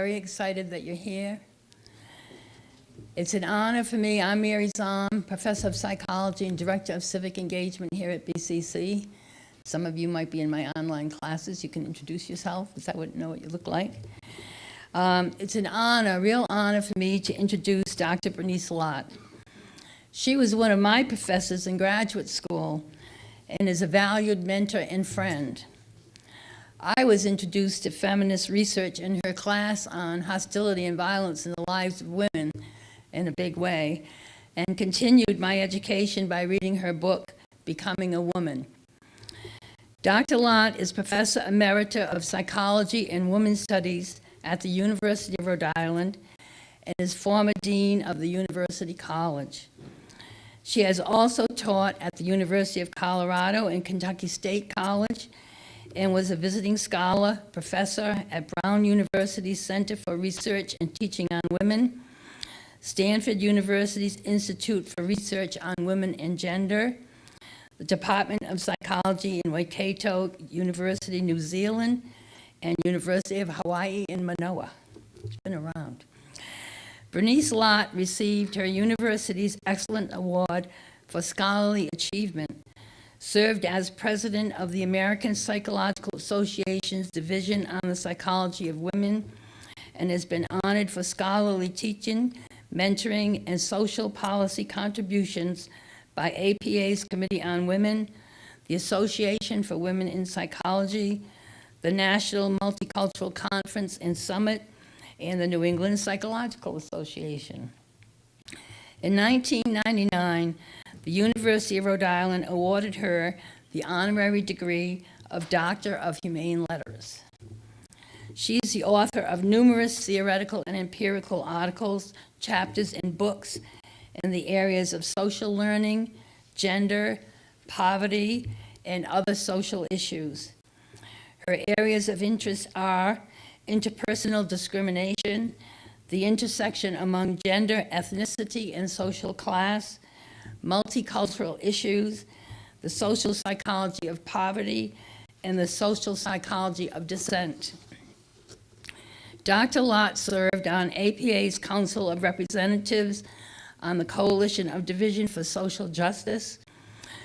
very excited that you're here. It's an honor for me. I'm Mary Zahm, Professor of Psychology and Director of Civic Engagement here at BCC. Some of you might be in my online classes. You can introduce yourself because I wouldn't know what you look like. Um, it's an honor, a real honor for me to introduce Dr. Bernice Lott. She was one of my professors in graduate school and is a valued mentor and friend. I was introduced to feminist research in her class on hostility and violence in the lives of women in a big way, and continued my education by reading her book, Becoming a Woman. Dr. Lott is Professor Emerita of Psychology and Women's Studies at the University of Rhode Island and is former Dean of the University College. She has also taught at the University of Colorado and Kentucky State College and was a visiting scholar, professor at Brown University's Center for Research and Teaching on Women, Stanford University's Institute for Research on Women and Gender, the Department of Psychology in Waikato University, New Zealand, and University of Hawaii in Manoa. It's been around. Bernice Lott received her university's Excellent Award for Scholarly Achievement, served as president of the American Psychological Association's Division on the Psychology of Women, and has been honored for scholarly teaching, mentoring, and social policy contributions by APA's Committee on Women, the Association for Women in Psychology, the National Multicultural Conference and Summit, and the New England Psychological Association. In 1999, the University of Rhode Island awarded her the honorary degree of Doctor of Humane Letters. She is the author of numerous theoretical and empirical articles, chapters, and books in the areas of social learning, gender, poverty, and other social issues. Her areas of interest are interpersonal discrimination, the intersection among gender, ethnicity, and social class, multicultural issues, the social psychology of poverty, and the social psychology of dissent. Dr. Lott served on APA's Council of Representatives on the Coalition of Division for Social Justice.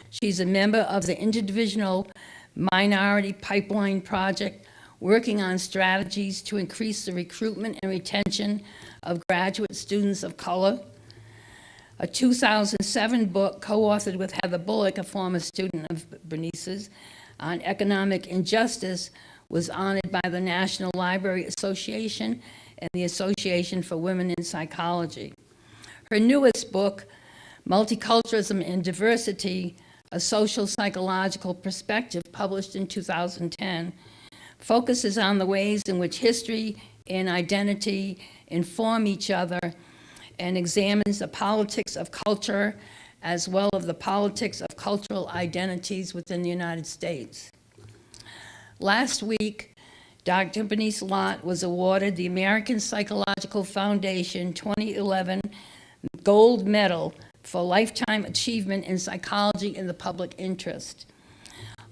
She's a member of the Interdivisional Minority Pipeline Project, working on strategies to increase the recruitment and retention of graduate students of color. A 2007 book co-authored with Heather Bullock, a former student of Bernice's, on economic injustice was honored by the National Library Association and the Association for Women in Psychology. Her newest book, Multiculturalism and Diversity, a social psychological perspective published in 2010, focuses on the ways in which history and identity inform each other and examines the politics of culture as well as the politics of cultural identities within the United States. Last week, Dr. Bernice Lott was awarded the American Psychological Foundation 2011 Gold Medal for Lifetime Achievement in Psychology in the Public Interest.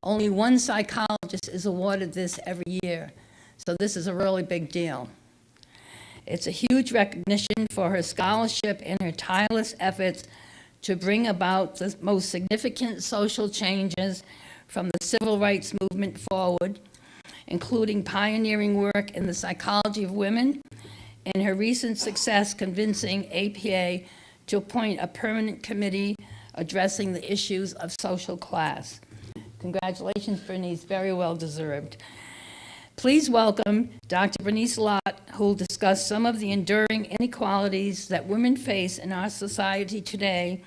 Only one psychologist is awarded this every year, so this is a really big deal. It's a huge recognition for her scholarship and her tireless efforts to bring about the most significant social changes from the civil rights movement forward, including pioneering work in the psychology of women and her recent success convincing APA to appoint a permanent committee addressing the issues of social class. Congratulations, Bernice, very well deserved. Please welcome Dr. Bernice Lott, who will discuss some of the enduring inequalities that women face in our society today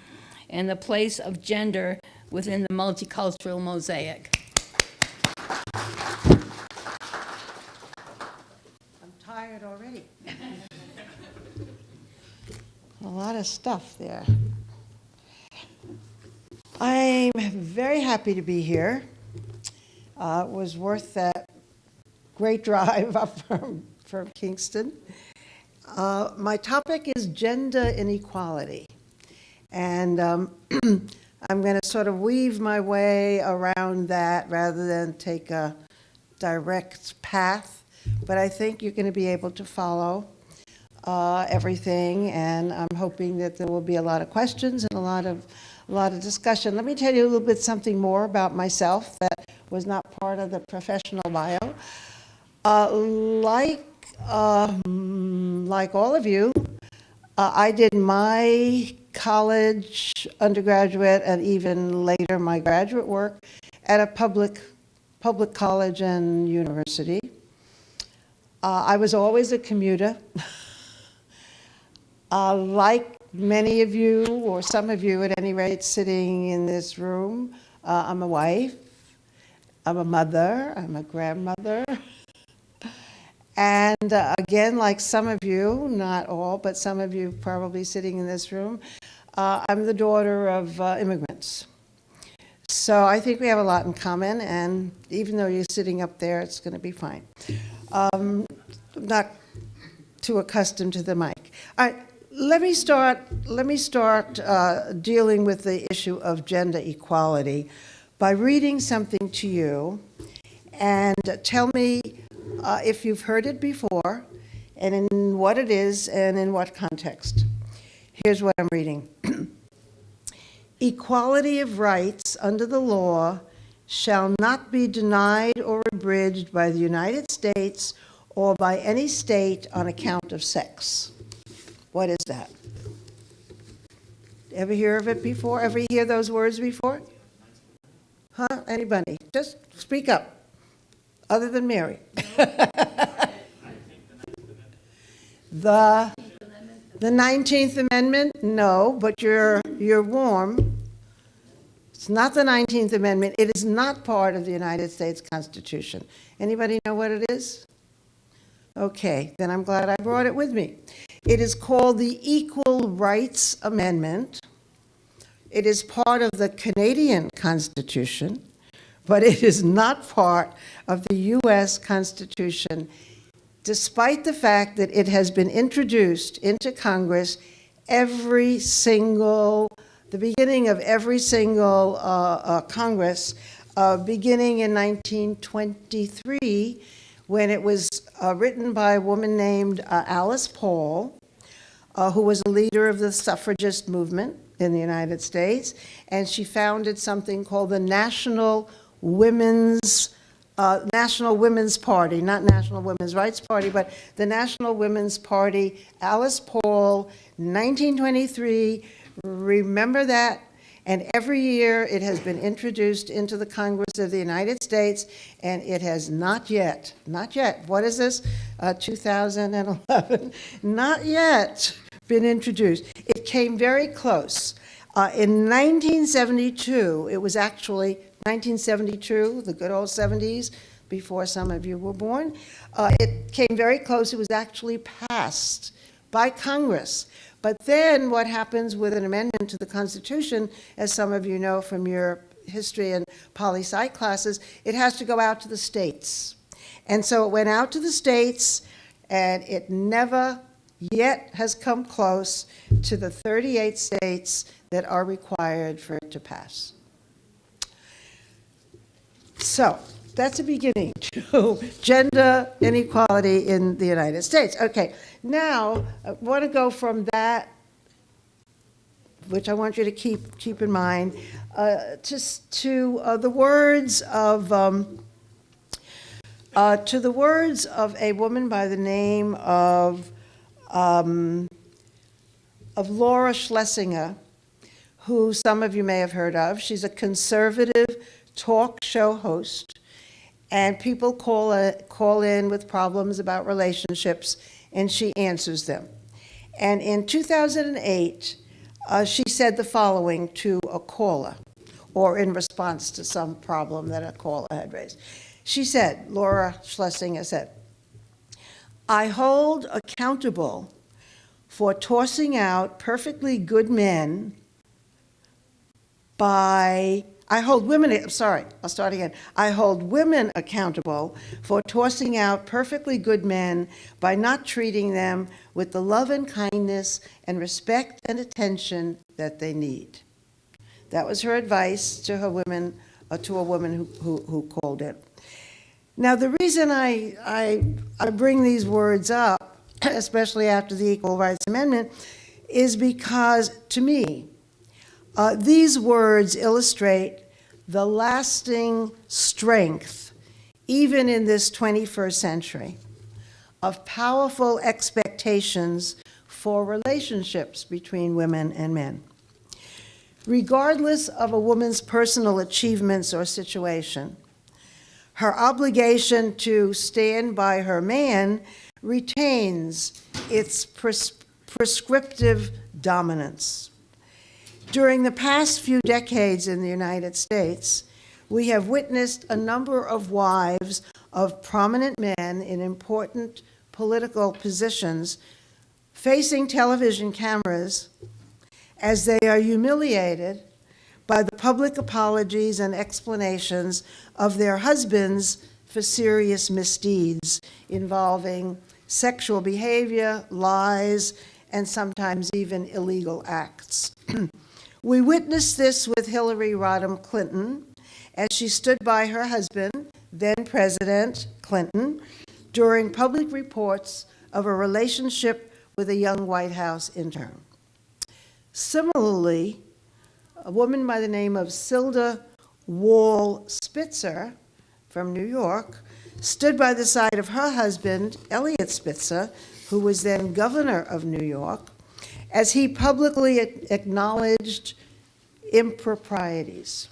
and the place of gender within the multicultural mosaic. I'm tired already. A lot of stuff there. I'm very happy to be here. Uh, it was worth that great drive up from, from Kingston. Uh, my topic is gender inequality. And um, I'm going to sort of weave my way around that rather than take a direct path. but I think you're going to be able to follow uh, everything, and I'm hoping that there will be a lot of questions and a lot of, a lot of discussion. Let me tell you a little bit something more about myself that was not part of the professional bio. Uh, Like, um, like all of you, uh, I did my college, undergraduate, and even later my graduate work at a public, public college and university. Uh, I was always a commuter. Uh, Like many of you, or some of you at any rate, sitting in this room, uh, I'm a wife, I'm a mother, I'm a grandmother. And uh, again, like some of you, not all, but some of you probably sitting in this room, uh, I'm the daughter of uh, immigrants. So I think we have a lot in common, and even though you're sitting up there, it's going to be fine. Um, Not too accustomed to the mic. All right, let me start, let me start uh, dealing with the issue of gender equality by reading something to you, and tell me uh, if you've heard it before, and in what it is, and in what context. Here's what I'm reading. Equality of rights under the law shall not be denied or abridged by the United States or by any state on account of sex. What is that? Ever hear of it before? Ever hear those words before? Huh? Anybody? Just speak up, other than Mary. The, the 19th Amendment? No, but you're, you're warm. It's not the 19th Amendment. It is not part of the United States Constitution. Anybody know what it is? Okay, then I'm glad I brought it with me. It is called the Equal Rights Amendment. It is part of the Canadian Constitution, but it is not part of the U.S. Constitution, despite the fact that it has been introduced into Congress every single, the beginning of every single uh, uh, Congress, uh, beginning in 1923, when it was uh, written by a woman named uh, Alice Paul, uh, who was a leader of the suffragist movement in the United States, and she founded something called the National Women's uh, National Women's Party, not National Women's Rights Party, but the National Women's Party. Alice Paul, 1923. Remember that. And every year it has been introduced into the Congress of the United States, and it has not yet, not yet, what is this? Uh, 2011, not yet been introduced. It came very close. Uh, in 1972, it was actually 1972, the good old 70s, before some of you were born. Uh, it came very close. It was actually passed by Congress. But then what happens with an amendment to the Constitution, as some of you know from your history and poli sci classes, it has to go out to the states. And so it went out to the states, and it never yet has come close to the 38 states that are required for it to pass. So that's a beginning to gender inequality in the United States. Okay, now I want to go from that, which I want you to keep keep in mind, uh, to to uh, the words of. Um, uh, to the words of a woman by the name of um, of Laura Schlesinger, who some of you may have heard of. She's a conservative talk show host, and people call, uh, call in with problems about relationships, and she answers them. And in 2008, uh, she said the following to a caller, or in response to some problem that a caller had raised. She said, Laura Schlesinger said, I hold accountable for tossing out perfectly good men by, I hold women, I'm sorry, I'll start again. I hold women accountable for tossing out perfectly good men by not treating them with the love and kindness and respect and attention that they need. That was her advice to her women, uh, to a woman who, who, who called it. Now, the reason I, I, I bring these words up, especially after the Equal Rights Amendment, is because, to me, uh, these words illustrate the lasting strength, even in this 21st century, of powerful expectations for relationships between women and men. Regardless of a woman's personal achievements or situation, her obligation to stand by her man retains its pres prescriptive dominance. During the past few decades in the United States, we have witnessed a number of wives of prominent men in important political positions facing television cameras as they are humiliated by the public apologies and explanations of their husbands for serious misdeeds involving sexual behavior, lies, and sometimes even illegal acts. we witnessed this with Hillary Rodham Clinton as she stood by her husband, then President Clinton, during public reports of a relationship with a young White House intern. Similarly, a woman by the name of Silda Wall Spitzer from New York stood by the side of her husband, Eliot Spitzer, who was then governor of New York, as he publicly acknowledged improprieties.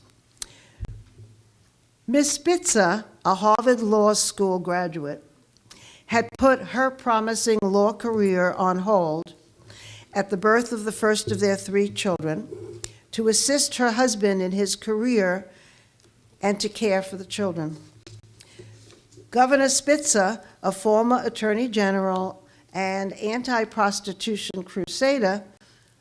Ms. Spitzer, a Harvard Law School graduate, had put her promising law career on hold at the birth of the first of their three children to assist her husband in his career and to care for the children. Governor Spitzer, a former attorney general and anti-prostitution crusader,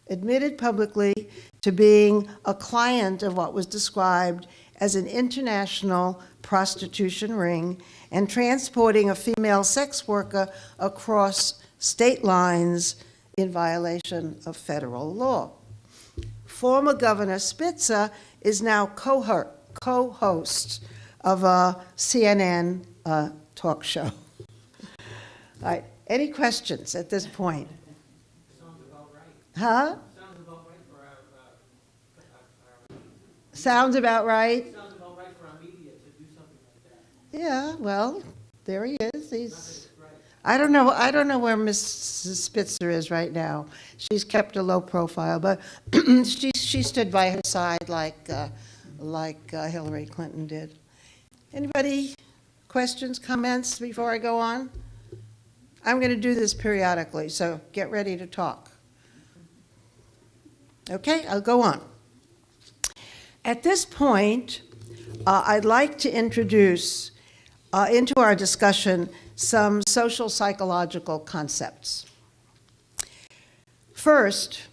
admitted publicly to being a client of what was described as an international prostitution ring and transporting a female sex worker across state lines in violation of federal law. Former Governor Spitzer is now co-host of a CNN uh, talk show. All right, any questions at this point? Sounds about right. Huh? Sounds about right for our, our, Sounds about right? for our media to do something like that. Yeah, well, there he is. He's. I don't know, I don't know where Mrs. Spitzer is right now. She's kept a low profile, but she, she stood by her side like, uh, like uh, Hillary Clinton did. Anybody, questions, comments before I go on? I'm going to do this periodically, so get ready to talk. Okay, I'll go on. At this point, uh, I'd like to introduce uh, into our discussion some social psychological concepts. First,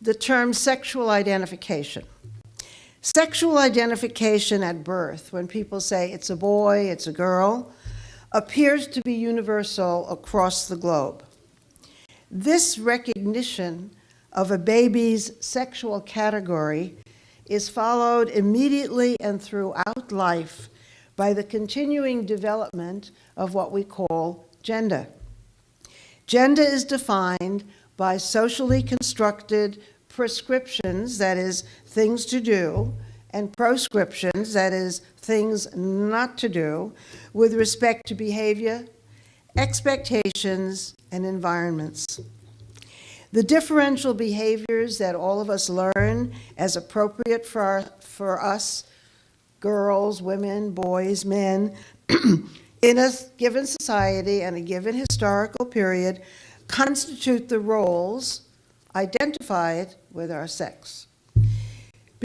the term sexual identification. Sexual identification at birth, when people say it's a boy, it's a girl, appears to be universal across the globe. This recognition of a baby's sexual category is followed immediately and throughout life by the continuing development of what we call gender. Gender is defined by socially constructed prescriptions, that is, things to do, and proscriptions, that is, things not to do, with respect to behavior, expectations, and environments. The differential behaviors that all of us learn as appropriate for, our, for us, girls, women, boys, men, in a given society and a given historical period constitute the roles identified with our sex.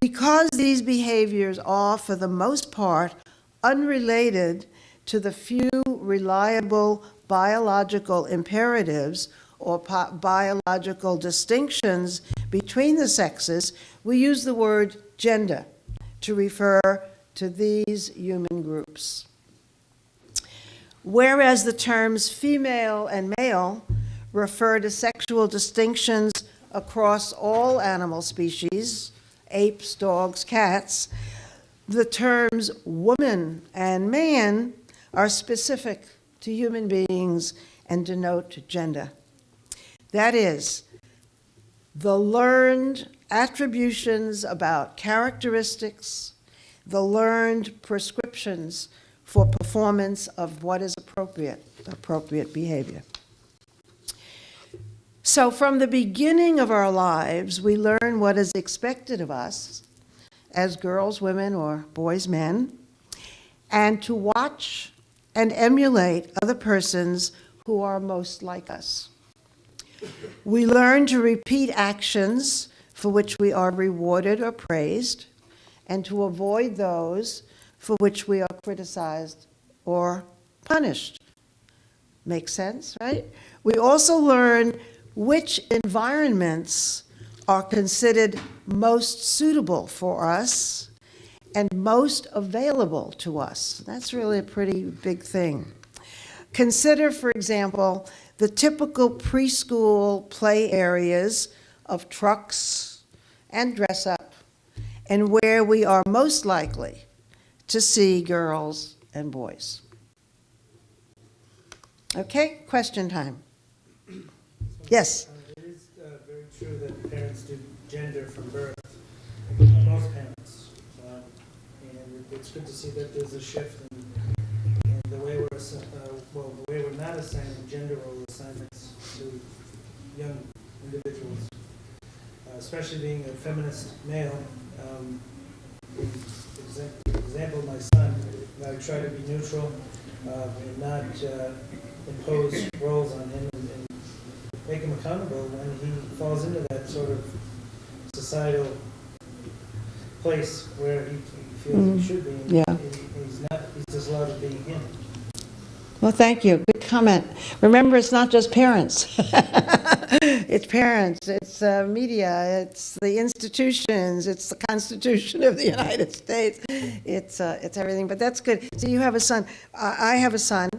Because these behaviors are, for the most part, unrelated to the few reliable biological imperatives or biological distinctions between the sexes, we use the word gender to refer to these human groups. Whereas the terms female and male refer to sexual distinctions across all animal species, apes, dogs, cats, the terms woman and man are specific to human beings and denote gender. That is, the learned attributions about characteristics, the learned prescriptions for performance of what is appropriate, appropriate behavior. So from the beginning of our lives, we learn what is expected of us as girls, women, or boys, men, and to watch and emulate other persons who are most like us. We learn to repeat actions for which we are rewarded or praised, and to avoid those for which we are criticized or punished. Makes sense, right? We also learn which environments are considered most suitable for us and most available to us. That's really a pretty big thing. Consider, for example, the typical preschool play areas of trucks and dress up, and where we are most likely to see girls and boys. Okay, question time. Yes. Uh, It is uh, very true that parents do gender from birth, most parents. Um, And it's good to see that there's a shift in, in the way we're, uh, well, the way we're not assigning gender role assignments to young individuals. Uh, Especially being a feminist male, um, example, my son, I try to be neutral uh, and not uh, impose roles on him and and make him accountable when he falls into that sort of societal place where he he feels Mm, he should be. and yeah. he- He's not, he's just allowed to be him. Well, thank you. Good comment. Remember, it's not just parents. It's parents, it's uh, media, it's the institutions, it's the Constitution of the United States. It's, uh, it's everything, but that's good. So you have a son. I I have a son,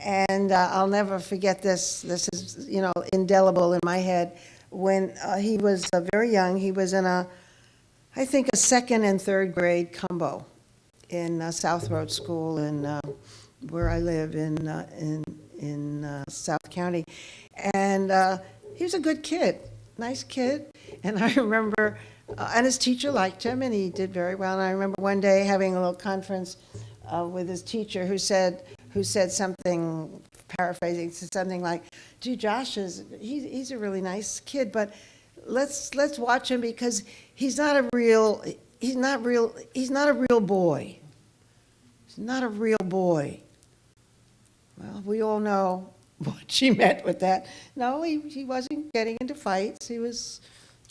and uh, I'll never forget this. This is, you know, indelible in my head. When uh, he was uh, very young, he was in a, I think, a second and third grade combo in uh, South Road School in, uh, where I live in, uh, in, in South County. And he was a good kid, nice kid. And I remember, and his teacher liked him, and he did very well. And I remember one day having a little conference uh, with his teacher who said, who said something, paraphrasing, something like, gee, Josh is, he's, he's a really nice kid, but let's, let's watch him because he's not a real, he's not real, he's not a real boy. He's not a real boy. Well, we all know what she meant with that. No, he, he wasn't getting into fights. He was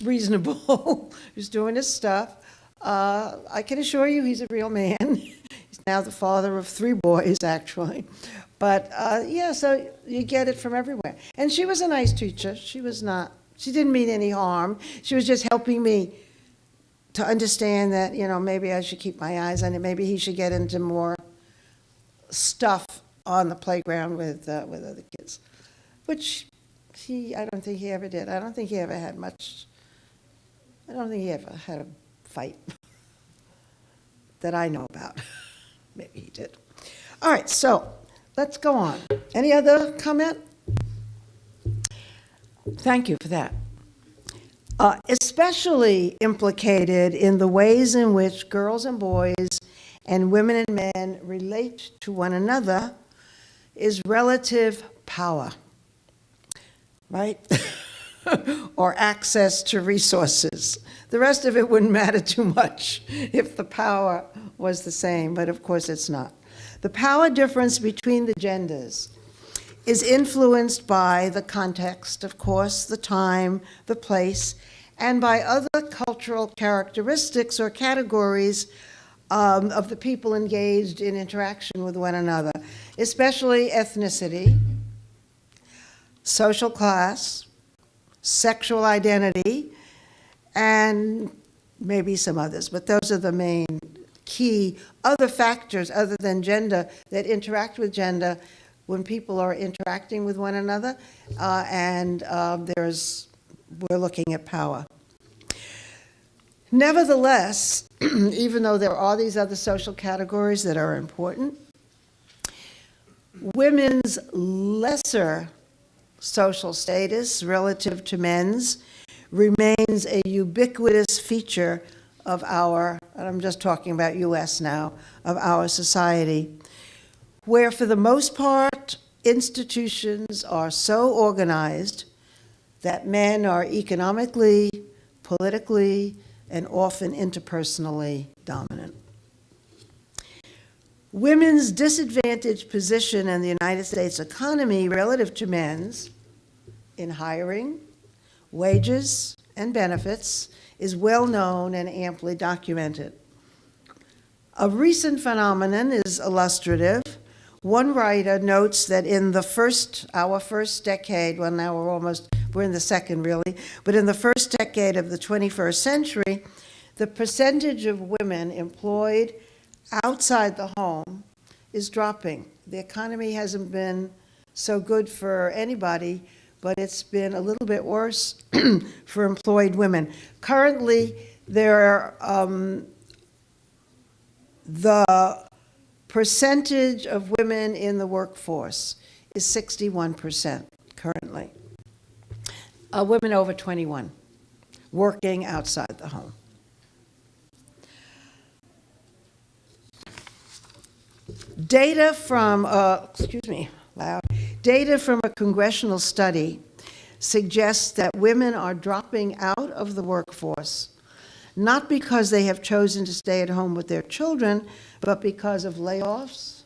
reasonable. he was doing his stuff. Uh, I can assure you he's a real man. now the father of three boys, actually. But uh, yeah, so you get it from everywhere. And she was a nice teacher. She was not, she didn't mean any harm. She was just helping me to understand that, you know, maybe I should keep my eyes on it. Maybe he should get into more stuff on the playground with, uh, with other kids, which he, I don't think he ever did. I don't think he ever had much, I don't think he ever had a fight that I know about. Maybe he did. All right, so let's go on. Any other comment? Thank you for that. Uh, especially implicated in the ways in which girls and boys and women and men relate to one another is relative power, right? or access to resources. The rest of it wouldn't matter too much if the power was the same, but of course it's not. The power difference between the genders is influenced by the context, of course, the time, the place, and by other cultural characteristics or categories um, of the people engaged in interaction with one another, especially ethnicity, social class, sexual identity, and maybe some others, but those are the main key other factors other than gender that interact with gender when people are interacting with one another, uh, and uh, there's, we're looking at power. Nevertheless, even though there are these other social categories that are important, women's lesser social status relative to men's remains a ubiquitous feature of our, and I'm just talking about US now, of our society, where for the most part, institutions are so organized that men are economically, politically, and often interpersonally dominant. Women's disadvantaged position in the United States economy relative to men's in hiring, wages, and benefits is well known and amply documented. A recent phenomenon is illustrative. One writer notes that in the first, our first decade, well, now we're almost, we're in the second really, but in the first decade of the 21st century, the percentage of women employed outside the home is dropping. The economy hasn't been so good for anybody, but it's been a little bit worse for employed women. Currently, there are, um, the percentage of women in the workforce is 61% currently. Uh, women over 21 working outside the home. Data from, uh, excuse me. Data from a congressional study suggests that women are dropping out of the workforce, not because they have chosen to stay at home with their children, but because of layoffs,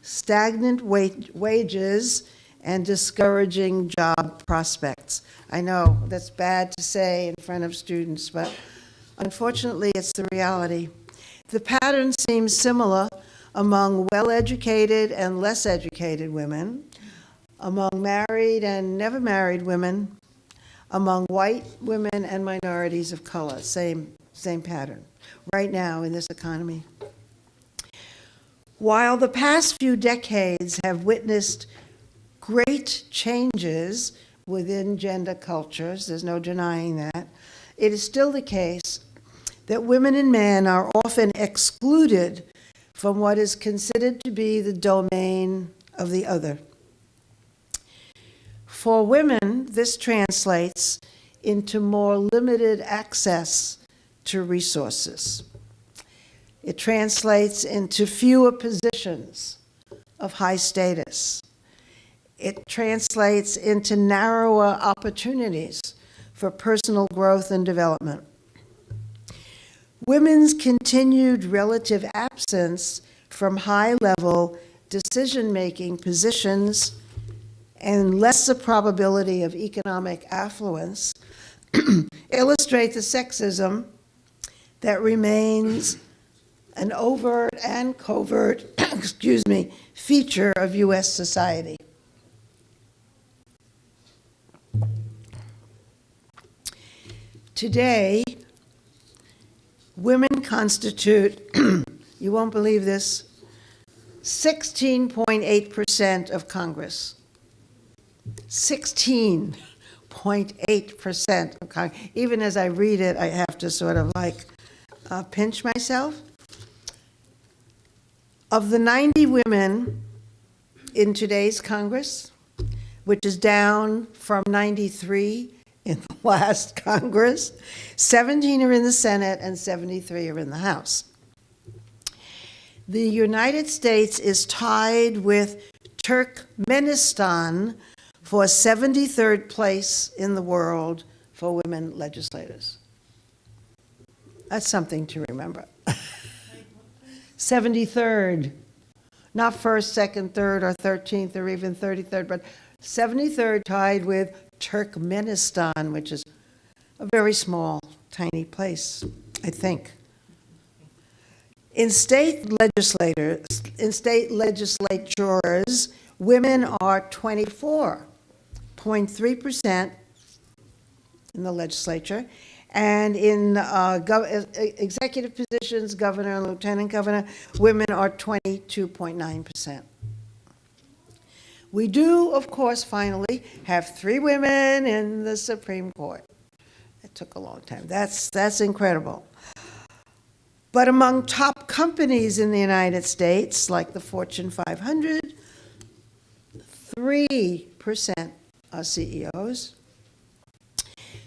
stagnant wa- wages, and discouraging job prospects. I know that's bad to say in front of students, but unfortunately, it's the reality. The pattern seems similar among well-educated and less educated women, among married and never married women, among white women and minorities of color. Same, same pattern right now in this economy. While the past few decades have witnessed great changes within gender cultures, there's no denying that, it is still the case that women and men are often excluded from what is considered to be the domain of the other. For women, this translates into more limited access to resources. It translates into fewer positions of high status. It translates into narrower opportunities for personal growth and development. Women's continued relative absence from high-level decision-making positions and lesser probability of economic affluence illustrate the sexism that remains an overt and covert, excuse me, feature of U.S. society. Today, women constitute, you won't believe this, 16.8% of Congress. 16.8% of Congress. Even as I read it, I have to sort of like uh, pinch myself. Of the 90 women in today's Congress, which is down from 93 in the last Congress, 17 are in the Senate and 73 are in the House. The United States is tied with Turkmenistan for 73rd place in the world for women legislators. That's something to remember. 73rd, not first, second, third, or 13th, or even 33rd, but 73rd tied with Turkmenistan, which is a very small, tiny place, I think. In state legislators, in state legislatures, women are 24.3% in the legislature, and in uh, executive positions, governor and lieutenant governor, women are 22.9%. We do, of course, finally have three women in the Supreme Court. It took a long time. That's, that's incredible. But among top companies in the United States, like the Fortune 500, 3% are CEOs,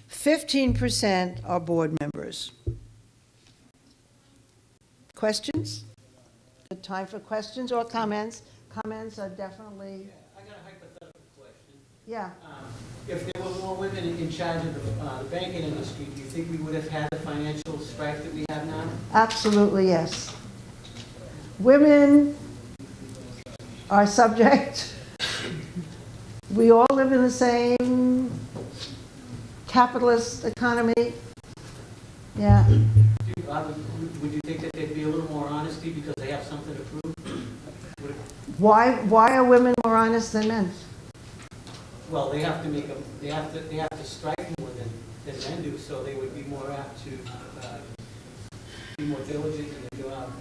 15% are board members. Questions? Good time for questions or comments? Comments are definitely, I got a hypothetical question. Yeah. Um, If there were more women in charge of the uh, the banking industry, do you think we would have had the financial strife that we have now? Absolutely, yes. Women are subject. We all live in the same capitalist economy. Yeah, uh, would- Would you think that they'd be a little more honesty because they have something to prove? Why, why are women more honest than men? Well, they have to make, a- they have to, they have to strike more than, than men do, so they would be more apt to uh, be more diligent in their job.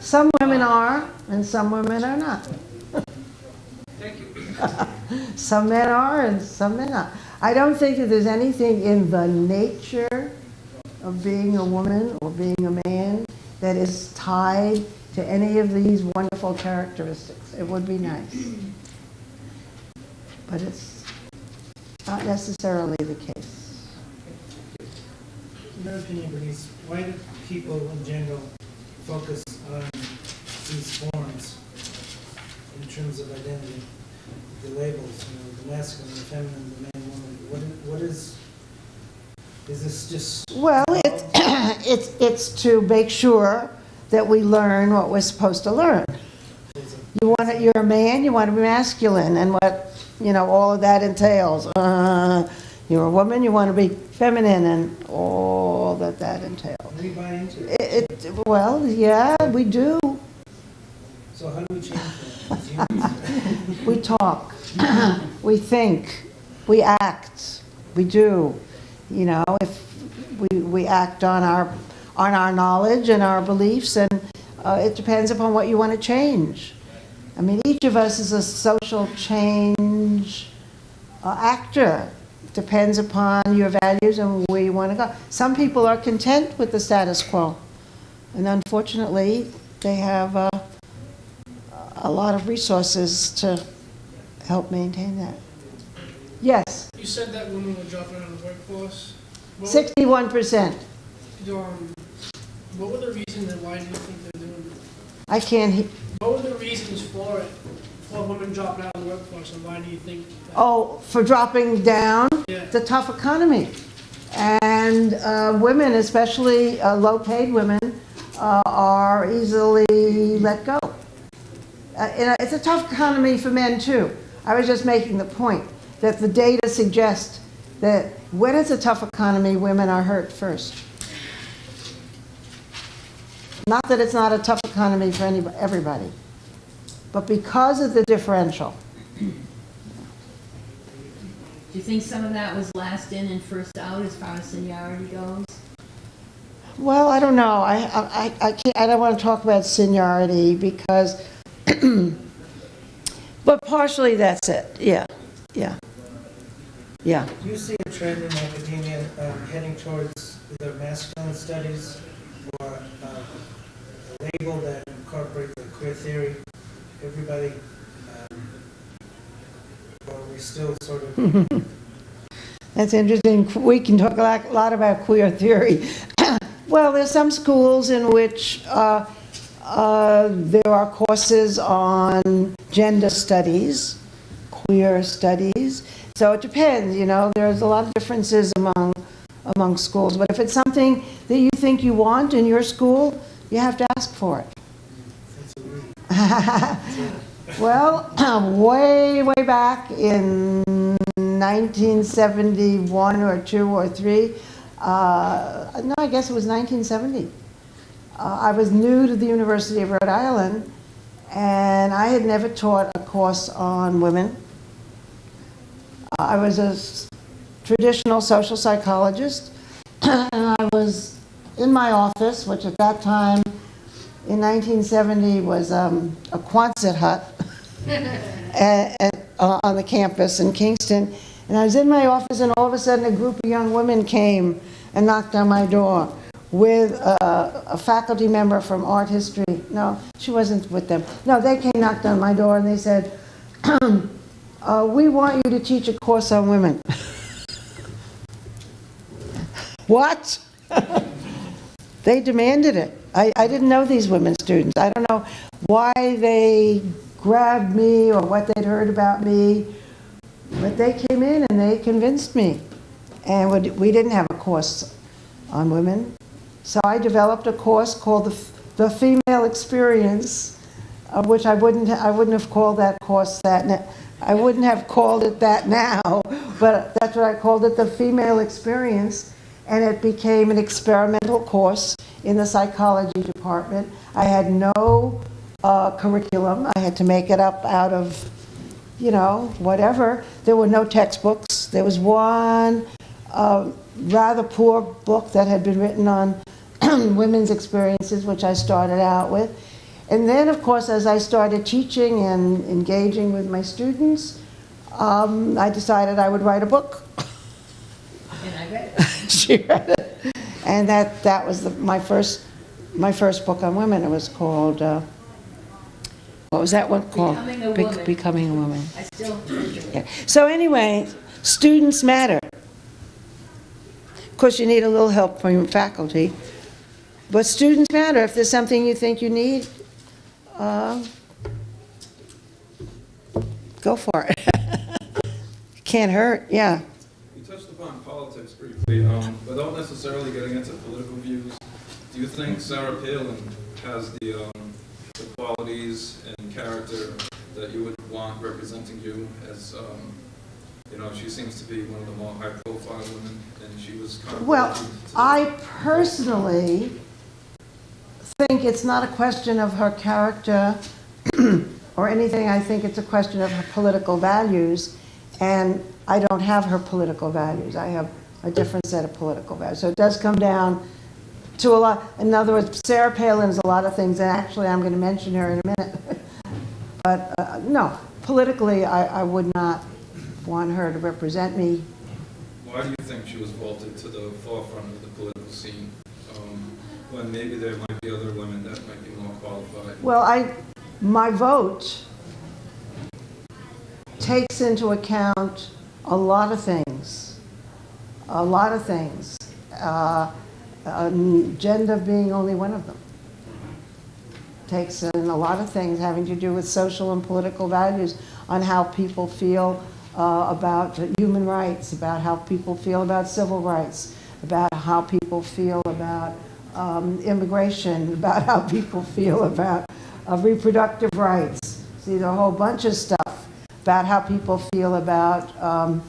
Some women are, and some women are not. Thank you. Some men are and some men are not. I don't think that there's anything in the nature of being a woman or being a man that is tied to any of these wonderful characteristics. It would be nice. But it's not necessarily the case. In your opinion, Bernice, why do people in general focus on these forms in terms of identity? The labels, you know, the masculine, the feminine, the man, woman, What, what is, is this just? Well, it's, it's, it's to make sure that we learn what we're supposed to learn. You want to, you're a man, you want to be masculine, and what, you know, all of that entails. Uh, You're a woman, you want to be feminine, and all that that entails. We buy into it, It, it- well, yeah, we do. so how do we change that? We talk, we think, we act, we do. You know, if we, we act on our, on our knowledge and our beliefs, and uh, it depends upon what you want to change. I mean, each of us is a social change uh, actor. Depends upon your values and where you want to go. Some people are content with the status quo, and unfortunately, they have uh, a lot of resources to help maintain that. Yes, You said that women were dropping out of the workforce. Sixty-one percent. um, what were the reasons and why do you think they're doing it? I can't, What were the reasons for it, for women dropping out of the workforce, and why do you think? Oh, for dropping down, Yeah. the tough economy. And uh, women, especially uh, low-paid women, uh, are easily let go. Uh, It's a tough economy for men, too. I was just making the point that the data suggests that when it's a tough economy, women are hurt first. Not that it's not a tough economy for anybody, everybody, but because of the differential. Do you think some of that was last in and first out as far as seniority goes? Well, I don't know. I, I, I can't, I don't want to talk about seniority because, but partially that's it. Yeah, yeah, yeah. Do you see a trend in academia um, heading towards either masculine studies or uh, a label that incorporates the queer theory? Everybody, um, we still sort of, That's interesting. We can talk a lot, lot about queer theory. well, there's some schools in which uh, uh, there are courses on gender studies, queer studies. So it depends, you know, there's a lot of differences among, among schools. But if it's something that you think you want in your school, you have to ask for it. Well, way, way back in 1971 or 2 or 3, uh, no, I guess it was 1970. Uh, I was new to the University of Rhode Island, and I had never taught a course on women. I was a traditional social psychologist, and I was in my office, which at that time, in 1970, was um, a Quonset hut and- and, uh, on the campus in Kingston. And I was in my office, and all of a sudden, a group of young women came and knocked on my door with a, a faculty member from art history. No, she wasn't with them. No, they came, knocked on my door, and they said, uh, "We want you to teach a course on women." what? they demanded it. I, I didn't know these women students. I don't know why they grabbed me or what they'd heard about me, but they came in and they convinced me. And we- didn't have a course on women. So I developed a course called the, the Female Experience, of which I wouldn't, I wouldn't have called that course that, I wouldn't have called it that now, but that's what I called it, the Female Experience. And it became an experimental course in the psychology department. I had no uh, curriculum. I had to make it up out of, you know, whatever. There were no textbooks. There was one uh, rather poor book that had been written on women's experiences, which I started out with. And then, of course, as I started teaching and engaging with my students, um, I decided I would write a book. And I read it. she read it. And that, that was the, my first, my first book on women. It was called, uh, what was that one called? Becoming a Bec- Woman. Becoming a Woman. I still. Yeah. So anyway, students matter. Of course, you need a little help from your faculty, but students matter. If there's something you think you need, uh, go for it. Can't hurt, yeah. Touched upon politics briefly, um, without necessarily getting into political views. Do you think Sarah Palin has the, um, the qualities and character that you would want representing you as, um, you know, she seems to be one of the more high-profile women, and she was kind of. Well, I personally think it's not a question of her character or anything. I think it's a question of her political values, and I don't have her political values. I have a different set of political values. So it does come down to a lot, in other words, Sarah Palin is a lot of things, and actually, I'm going to mention her in a minute. But, uh, no, politically, I, I would not want her to represent me Why do you think she was vaulted to the forefront of the political scene, um, when maybe there might be other women that might be more qualified? Well, I, my vote takes into account a lot of things, a lot of things, uh, um, gender being only one of them. Takes in a lot of things having to do with social and political values on how people feel uh, about human rights, about how people feel about civil rights, about how people feel about um, immigration, about how people feel about uh, reproductive rights. See, a whole bunch of stuff about how people feel about um,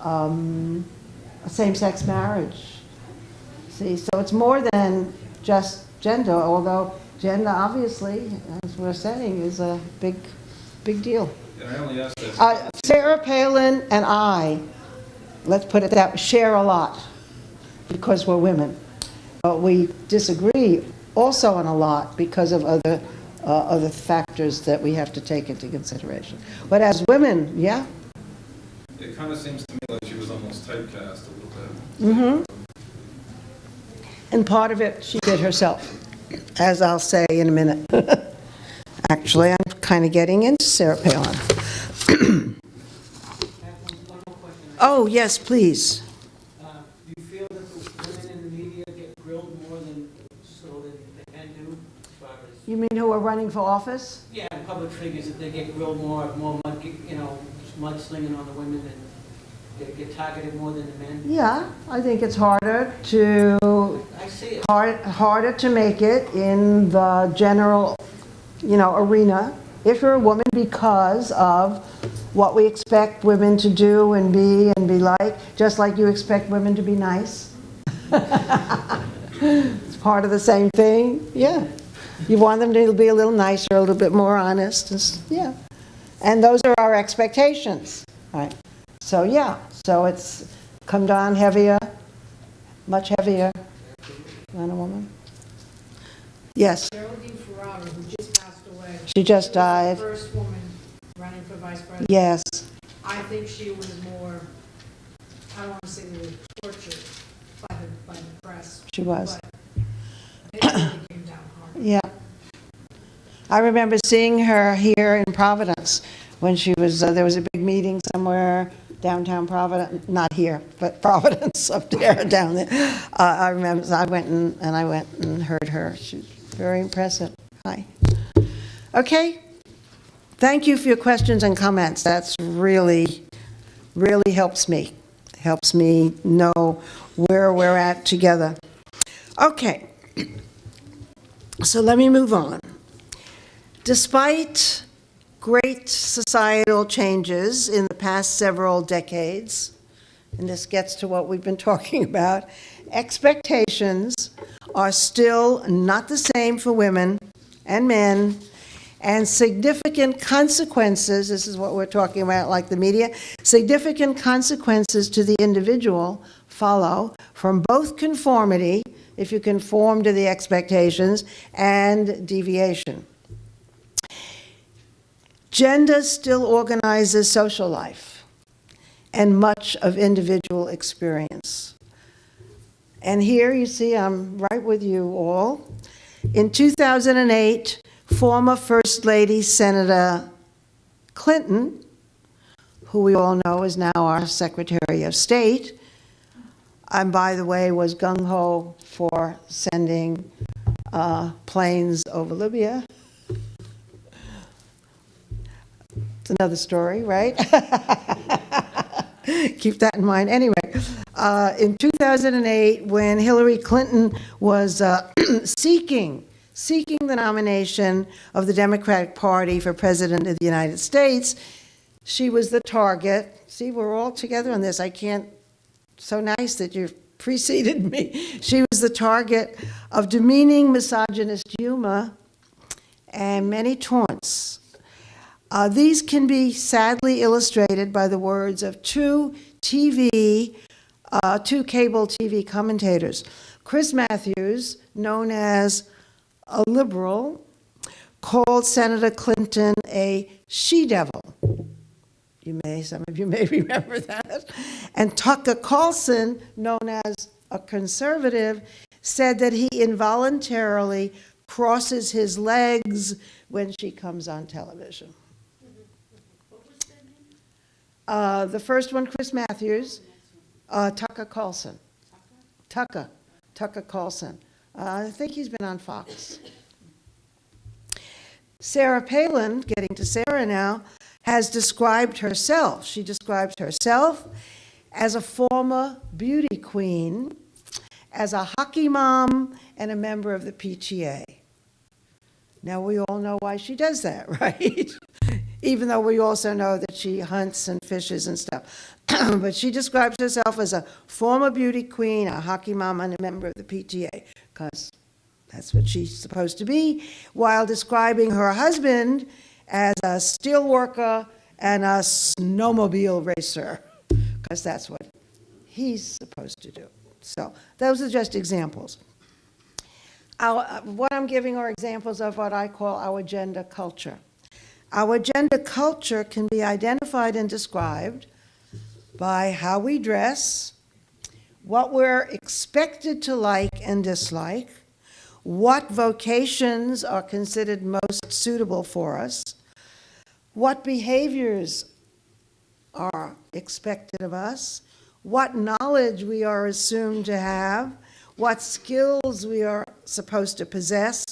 um, same-sex marriage. See, so it's more than just gender, although gender, obviously, as we're saying, is a big, big deal. And I only asked that. Uh, Sarah Palin and I, let's put it that, way, share a lot because we're women. But we disagree also on a lot because of other, uh, other factors that we have to take into consideration. But as women, yeah, It kind of seems to me like she was almost typecast a little bit. Mm-hmm. and part of it she did herself, as I'll say in a minute. Actually, I'm kind of getting into Sarah Palin. I have one one more question. Oh, yes, please. Uh, Do you feel that the women in the media get grilled more than so that the men do as far as, You mean who are running for office? yeah, public figures, that they get grilled more, more mud, you know, mudslinging on the women and they get targeted more than the men? Yeah, I think it's harder to, I see it. hard, harder to make it in the general, you know, arena if you're a woman because of what we expect women to do and be and be like, just like you expect women to be nice. It's part of the same thing, yeah. You want them to be a little nicer, a little bit more honest, and yeah. And those are our expectations, right? So, yeah, so it's come down heavier, much heavier than a woman. Yes, Geraldine Ferraro, who just passed away. she just She died. the first woman running for vice president. Yes, I think she was more I don't want to say they were tortured by the, by the press. She was. but Yeah. I remember seeing her here in Providence when she was, uh, there was a big meeting somewhere downtown Providence, not here, but Providence up there, down there. Uh, I remember, I went and, and I went and heard her. She was very impressive. Hi. Okay. Thank you for your questions and comments. That's really, really helps me. Helps me know where we're at together. Okay. So let me move on. Despite great societal changes in the past several decades, and this gets to what we've been talking about, expectations are still not the same for women and men, and significant consequences, this is what we're talking about, like the media, significant consequences to the individual follow from both conformity, if you conform to the expectations, and deviation. Gender still organizes social life and much of individual experience. And here you see, I'm right with you all. In 2008, former First Lady Senator Clinton, who we all know is now our Secretary of State, and by the way, was gung-ho for sending uh, planes over Libya. It's another story, right? Keep that in mind. Anyway, uh, in 2008, when Hillary Clinton was uh, seeking, seeking the nomination of the Democratic Party for President of the United States, she was the target. See, we're all together on this. I can't, so nice that you preceded me. She was the target of demeaning misogynist humor and many taunts. Uh, these can be sadly illustrated by the words of two TV, uh, two cable TV commentators. Chris Matthews, known as a liberal, called Senator Clinton a she-devil. You may, some of you may remember that. And Tucker Carlson, known as a conservative, said that he involuntarily crosses his legs when she comes on television. Uh, the first one, Chris Matthews, uh, Tucker Carlson. Tucker, Tucker Carlson. Uh, I think he's been on Fox. Sarah Palin, getting to Sarah now, has described herself. She describes herself as a former beauty queen, as a hockey mom, and a member of the PTA. Now, we all know why she does that, right? Even though we also know that she hunts and fishes and stuff. but she describes herself as a former beauty queen, a hockey mom, and a member of the PTA, because that's what she's supposed to be, while describing her husband as a steel worker and a snowmobile racer, because that's what he's supposed to do. So those are just examples. Our, uh, what I'm giving are examples of what I call our gender culture. Our gender culture can be identified and described by how we dress, what we're expected to like and dislike, what vocations are considered most suitable for us, what behaviors are expected of us, what knowledge we are assumed to have, what skills we are supposed to possess.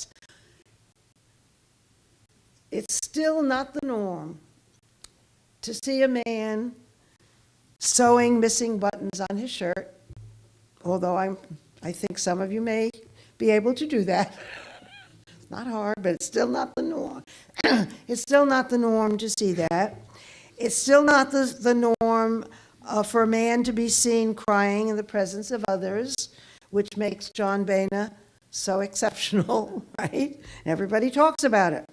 It's still not the norm to see a man sewing missing buttons on his shirt, although I'm, I think some of you may be able to do that. Not hard, but it's still not the norm. it's still not the norm to see that. It's still not the, the norm uh, for a man to be seen crying in the presence of others, which makes John Boehner so exceptional, right? Everybody talks about it.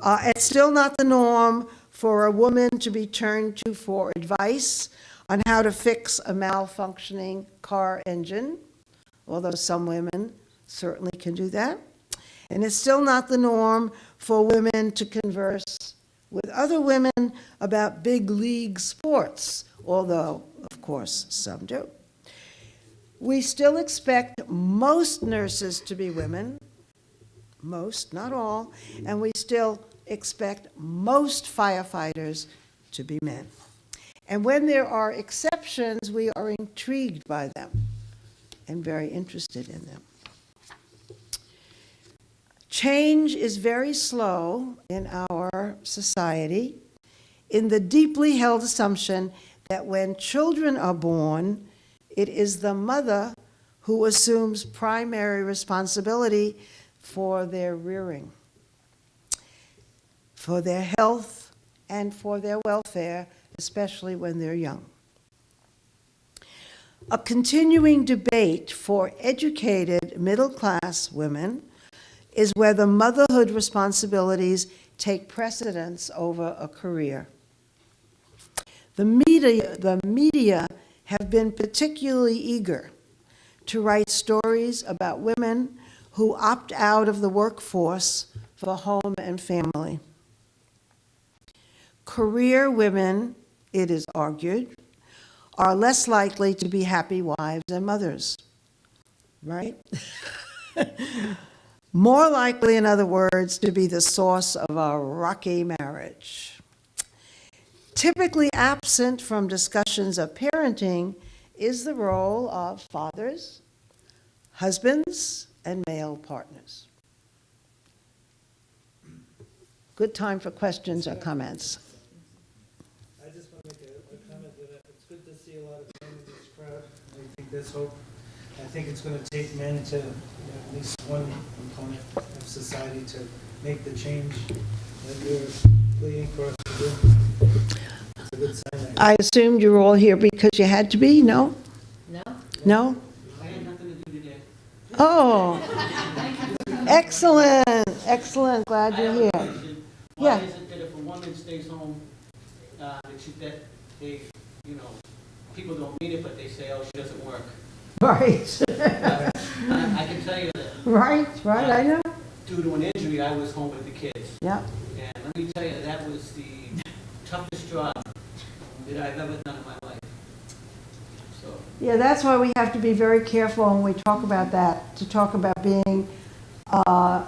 Uh, it's still not the norm for a woman to be turned to for advice on how to fix a malfunctioning car engine, although some women certainly can do that. And it's still not the norm for women to converse with other women about big league sports, although, of course, some do. We still expect most nurses to be women, most, not all, and we still expect most firefighters to be men. And when there are exceptions, we are intrigued by them and very interested in them. Change is very slow in our society in the deeply held assumption that when children are born, it is the mother who assumes primary responsibility for their rearing, for their health, and for their welfare, especially when they're young. A continuing debate for educated middle-class women is whether motherhood responsibilities take precedence over a career. The media, the media have been particularly eager to write stories about women who opt out of the workforce for home and family. Career women, it is argued, are less likely to be happy wives and mothers, right? More likely, in other words, to be the source of a rocky marriage. Typically absent from discussions of parenting is the role of fathers, husbands, and male partners. Good time for questions or comments. I just want to make a, a comment that it's good to see a lot of in this crowd. I think hope. I think it's going to take men to, you know, at least one component of society to make the change that you're pleading for us to do. It's a good sign. I I assumed you were all here because you had to be, no? No? No? I had nothing to do today. Oh, excellent, excellent, glad you're have a here. question. Yeah. Is it that if a woman stays home, uh, that she, that they, you know, people don't mean it, but they say, oh, she doesn't work? Right, I I can tell you that right, right, I know. due to an injury, I was home with the kids. Yeah, And let me tell you, that was the toughest job that I've ever done in my life. So, yeah, that's why we have to be very careful when we talk about that, to talk about being uh,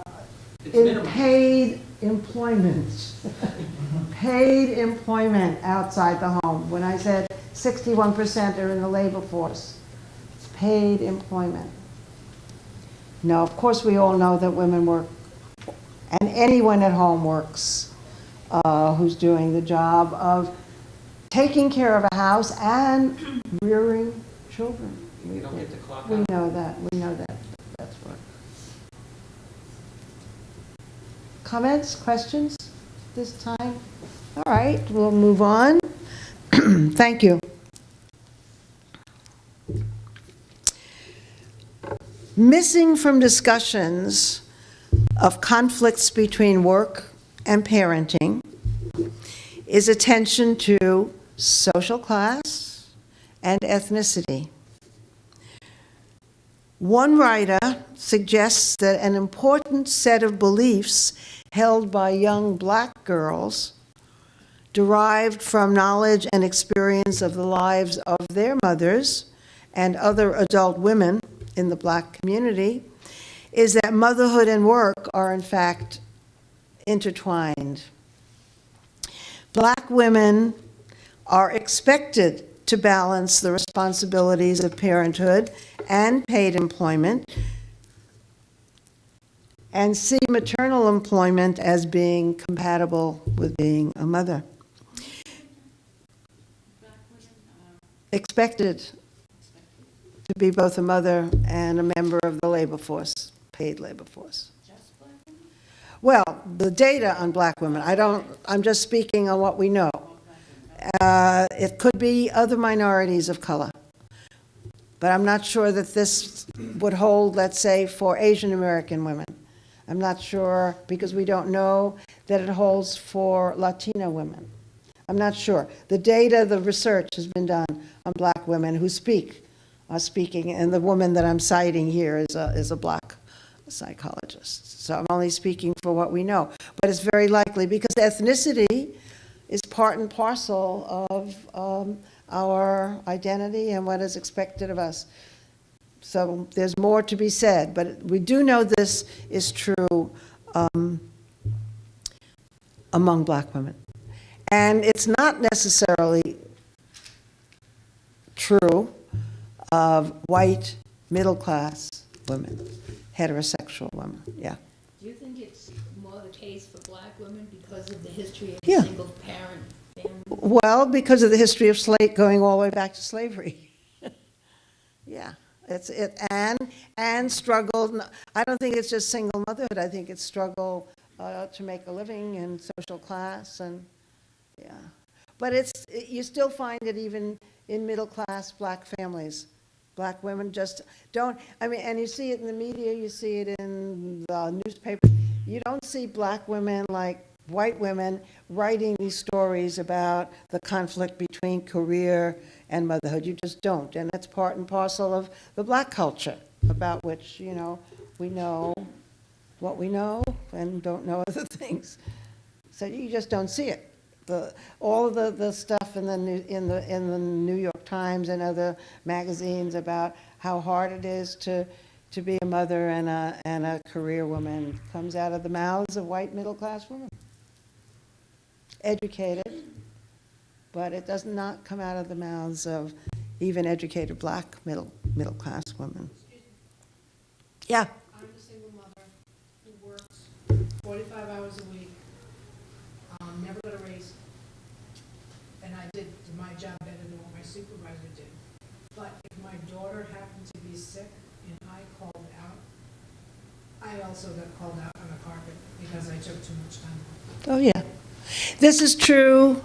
it's in minimum. paid employment. Paid employment outside the home. When I said 61% are in the labor force, paid employment. Now, of course, we all know that women work, and anyone at home works uh, who's doing the job of taking care of a house and rearing children. You don't get to clock We know that, we know that, that's what. Comments, questions this time? All right, we'll move on. Thank you. Missing from discussions of conflicts between work and parenting is attention to social class and ethnicity. One writer suggests that an important set of beliefs held by young black girls, derived from knowledge and experience of the lives of their mothers and other adult women in the black community, is that motherhood and work are in fact intertwined. Black women are expected to balance the responsibilities of parenthood and paid employment and see maternal employment as being compatible with being a mother. Expected to be both a mother and a member of the labor force, paid labor force. Well, the data on black women, I don't, I'm just speaking on what we know. Uh, It could be other minorities of color. But I'm not sure that this would hold, let's say, for Asian American women. I'm not sure, because we don't know that it holds for Latina women. I'm not sure. The data, the research has been done on black women who speak, are speaking, and the woman that I'm citing here is a, is a black psychologist. So I'm only speaking for what we know. But it's very likely, because ethnicity is part and parcel of um, our identity and what is expected of us. So there's more to be said, but we do know this is true um, among black women. And it's not necessarily true of white, middle-class women, heterosexual women, yeah. Do you think it's more the case for black women because of the history of Yeah. single-parent family? Well, because of the history of slave, going all the way back to slavery. Yeah, it's, it, and, and struggled, I don't think it's just single motherhood, I think it's struggle uh, to make a living and social class and, yeah. But it's, it- you still find it even in middle-class black families. Black women just don't, I mean, and you see it in the media, you see it in the newspaper. You don't see black women like white women writing these stories about the conflict between career and motherhood. You just don't. And that's part and parcel of the black culture about which, you know, we know what we know and don't know other things. So you just don't see it. The, all of the, the stuff in the, New- in the, in the New York Times and other magazines about how hard it is to, to be a mother and a, and a career woman comes out of the mouths of white middle-class women. Educated, but it does not come out of the mouths of even educated black middle, middle-class women. Yeah, I'm a single mother who works forty-five hours a week, um, never got a raise. And I did my job better than what my supervisor did. But if my daughter happened to be sick and I called out, I also got called out on the carpet because I took too much time off. Oh, yeah. This is true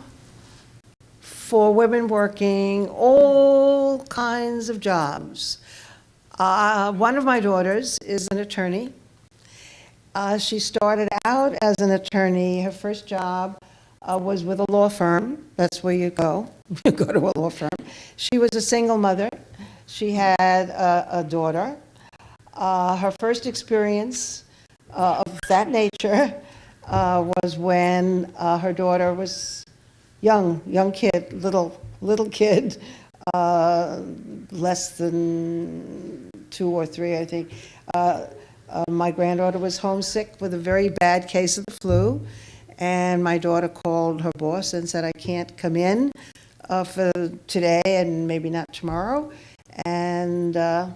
for women working all kinds of jobs. Uh, One of my daughters is an attorney. Uh, She started out as an attorney. Her first job uh, was with a law firm. That's where you go. Go to a law firm. She was a single mother. She had a a daughter. Uh, Her first experience uh, of that nature uh, was when uh, her daughter was young, young kid, little, little kid, uh, less than two or three, I think. Uh, My granddaughter was homesick with a very bad case of the flu, and my daughter called her boss and said, I can't come in uh, for today and maybe not tomorrow, and uh,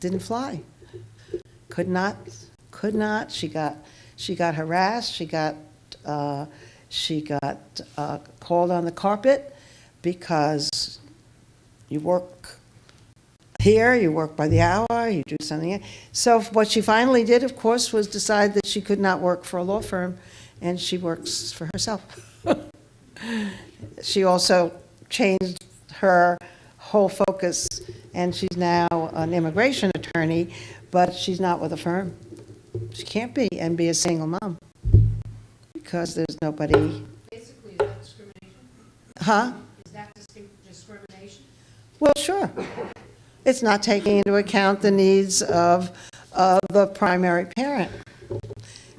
didn't fly. Could not, could not. She got, she got harassed. She got, uh, she got uh, called on the carpet because you work here, you work by the hour, you do something. So what she finally did, of course, was decide that she could not work for a law firm, and she works for herself. She also changed her whole focus, and she's now an immigration attorney, but she's not with a firm. She can't be and be a single mom, because there's nobody, Basically, is that discrimination? huh? Is that discrimination? Well, sure. It's not taking into account the needs of, of the primary parent.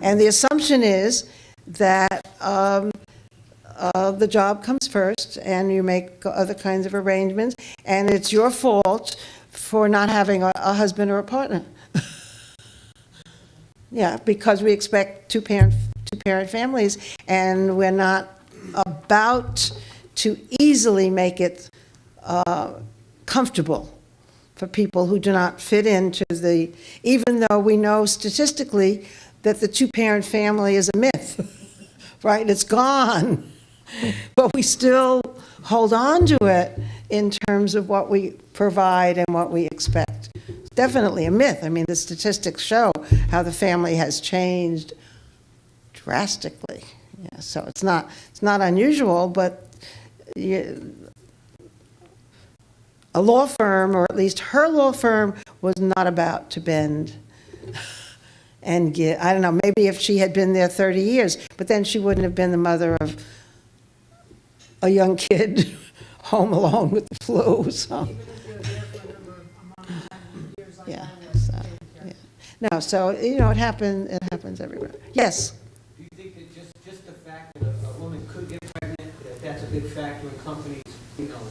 And the assumption is that um, uh, the job comes first, and you make other kinds of arrangements, and it's your fault for not having a, a husband or a partner. Yeah, because we expect two-parent, two-parent families, and we're not about to easily make it uh, comfortable for people who do not fit into the, even though we know statistically that the two-parent family is a myth, right? It's gone. But we still hold on to it in terms of what we provide and what we expect. It's definitely a myth. I mean, the statistics show how the family has changed drastically. Yeah, so it's not, it's not unusual, but you, a law firm, or at least her law firm, was not about to bend and get, I don't know, maybe if she had been there 30 years, but then she wouldn't have been the mother of a young kid home alone with the flu, so, Even if you're there for a number of amount of time, years like Yeah, I so, yeah. no, so, you know, it happens, it happens everywhere. Yes, Do you think that just, just the fact that a a woman could get pregnant, that that's a big factor in companies, you you know,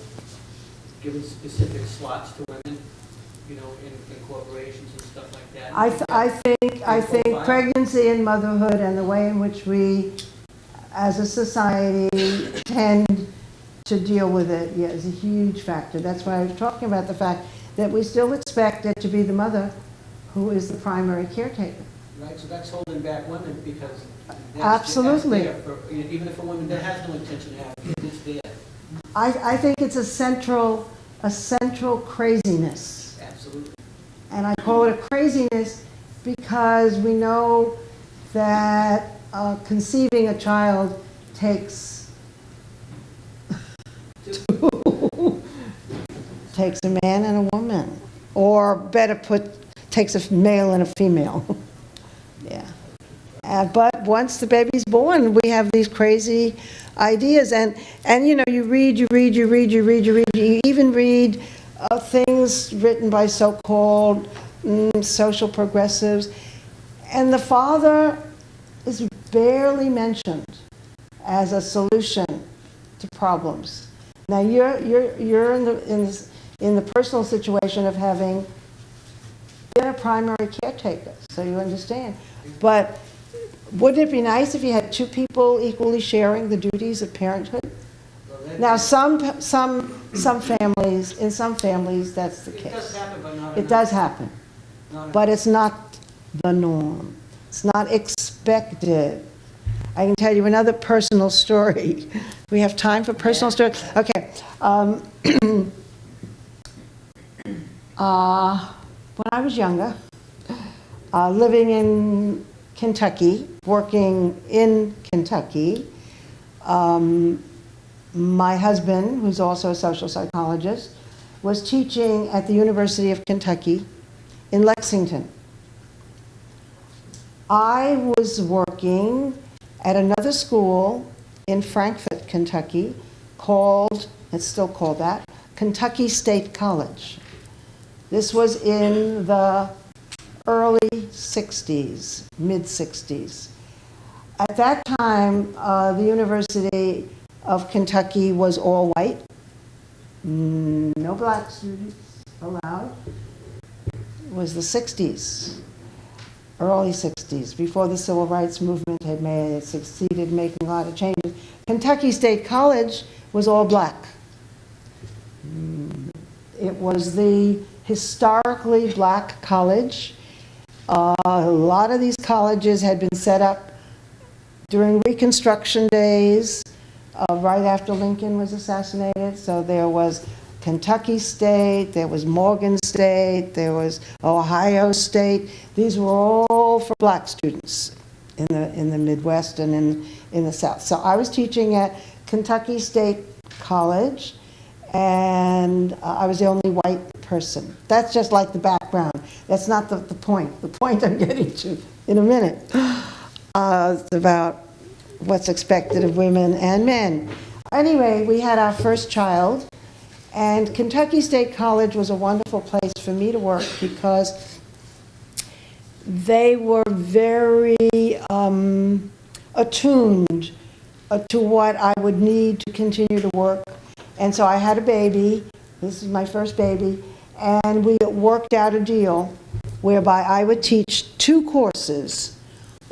giving specific slots to women, you know, in, in corporations and stuff like that. I, th- I think, I think pregnancy and motherhood and the way in which we, as a society, tend to deal with it, yeah, is a huge factor. That's why I was talking about the fact that we still expect it to be the mother who is the primary caretaker. Right, so that's holding back women because that's, Absolutely. for, even if a woman that has no intention to have kids, it's there, I, I think it's a central, a central craziness. absolutely. And I call it a craziness because we know that uh, conceiving a child takes, takes a man and a woman. Or better put, takes a male and a female. Yeah. Uh, But once the baby's born, we have these crazy ideas. And, and you know, you read, you read, you read, you read, you read, you even read uh, things written by so-called mm, social progressives. And the father barely mentioned as a solution to problems. Now, you're, you're, you're in the, in, this- in the personal situation of having been a primary caretaker, so you understand. But wouldn't it be nice if you had two people equally sharing the duties of parenthood? Now, some, some, some families, in some families, that's the It does case. happen, but not It does happen, but it's not the norm. It's not expected. I can tell you another personal story. We have time for personal stories? Okay. um, uh, When I was younger, uh, living in Kentucky, working in Kentucky, um, my husband, who's also a social psychologist, was teaching at the University of Kentucky in Lexington. I was working at another school in Frankfort, Kentucky, called, it's still called that, Kentucky State College. This was in the early 60s, mid 60s. At that time, uh, the University of Kentucky was all white, Mm, no black students allowed. It was the 60s, early 60s, before the civil rights movement had made, had succeeded in making a lot of changes. Kentucky State College was all black. Mm, It was the historically black college. Uh, A lot of these colleges had been set up during Reconstruction days, uh, right after Lincoln was assassinated. So there was Kentucky State, there was Morgan State, there was Ohio State. These were all for black students in the, in the Midwest and in, in the South. So I was teaching at Kentucky State College, and I was the only white person. That's just like the background. That's not the, the point. The point I'm getting to in a minute uh, is about what's expected of women and men. Anyway, we had our first child, and Kentucky State College was a wonderful place for me to work because they were very um, attuned uh, to what I would need to continue to work. And so I had a baby, this is my first baby, and we worked out a deal whereby I would teach two courses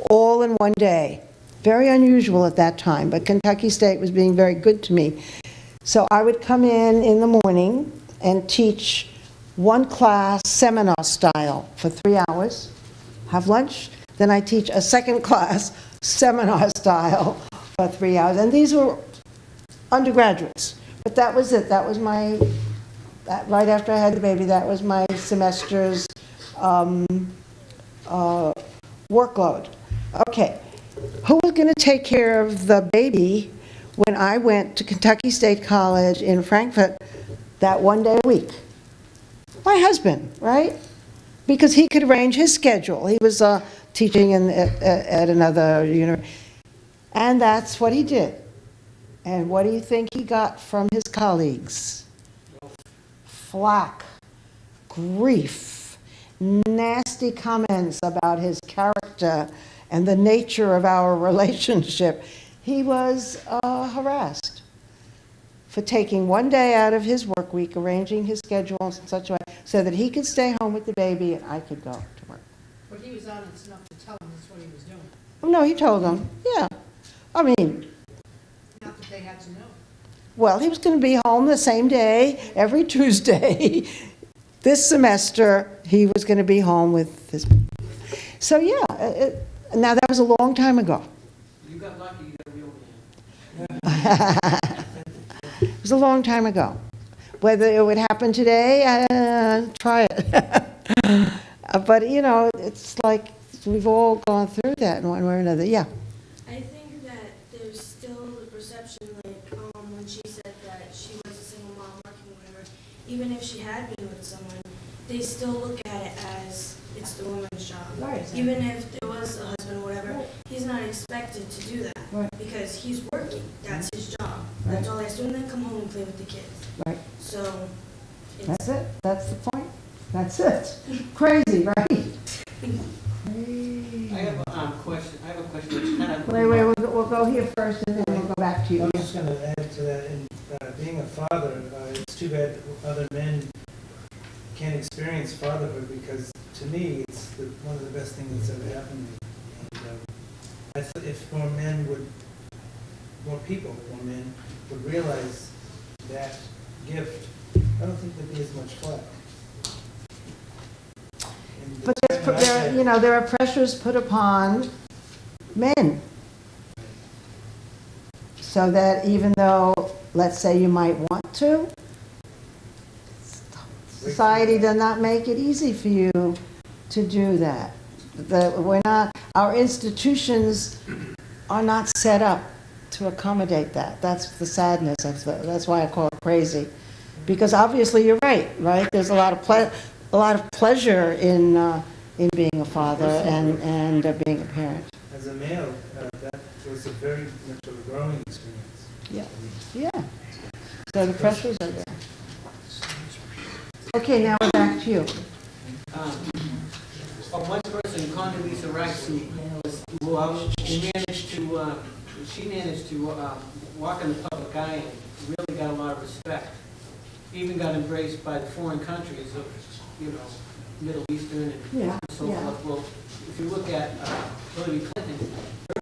all in one day. Very unusual at that time, but Kentucky State was being very good to me. So I would come in in the morning and teach one class seminar style for three hours, have lunch, then I teach a second class seminar style for three hours. And these were undergraduates, but that was it. That was my, that, right after I had the baby, that was my semester's um, uh, workload. Okay, who was going to take care of the baby when I went to Kentucky State College in Frankfort that one day a week? My husband, right? Because he could arrange his schedule. He was uh, teaching in, at, at another university. And that's what he did. And what do you think he got from his colleagues? Flack, grief, nasty comments about his character and the nature of our relationship. He was uh, harassed for taking one day out of his work week, arranging his schedule in such a way so that he could stay home with the baby and I could go to work. But he was honest enough to tell him that's what he was doing, Oh, no, he told them, yeah. I mean, not that they had to know. well, he was going to be home the same day, every Tuesday. This semester, he was going to be home with his, so yeah, it- now that was a long time ago. You got lucky, you got a real man. It was a long time ago. Whether it would happen today, uh, try it. Uh, But, you know, it's like, we've all gone through that in one way or another, yeah. I think that there's still the perception, like, um, when she said that she was a single mom working with her, even if she had been with someone, they still look at it as it's the woman's job. Right. Even if there was a husband or whatever, he's not expected to do that. Right. Because he's working, that's his job. That's all he has to do, and then come home and play with the kids. Right. So, it's, That's it, that's the point, that's it. Crazy, right? I have a um, question, I have a question that's kind of. Wait, wait, we'll, go- we'll go here first and then we'll go back to you. I'm just gonna add to that, in uh, being a father, uh, it's too bad other men can't experience fatherhood, because to me, it's the, one of the best things that's ever happened to me. And, um, I thought if more men would, more people, more men, would realize that gift, I don't think there'd be as much flack. But there's, there, you know, there are pressures put upon men. So that even though, let's say you might want to, society does not make it easy for you to do that. The, we're not, our institutions are not set up to accommodate that. That's the sadness, that's, the- that's why I call it crazy. Because obviously, you're right, right? There's a lot of ple, a lot of pleasure in, uh, in being a father and, and uh, being a parent. As a male, uh, that was a very much of a growing experience. Yeah. Yeah. So the pressures are there. Okay, now we're back to you. Um, Well, one person, Condoleezza Rice, who was, who who managed to, uh, she managed to uh, walk in the public eye and really got a lot of respect. Even got embraced by the foreign countries of, you know, Middle Eastern and Yeah, so yeah. forth. Well, if you look at uh, Hillary Clinton,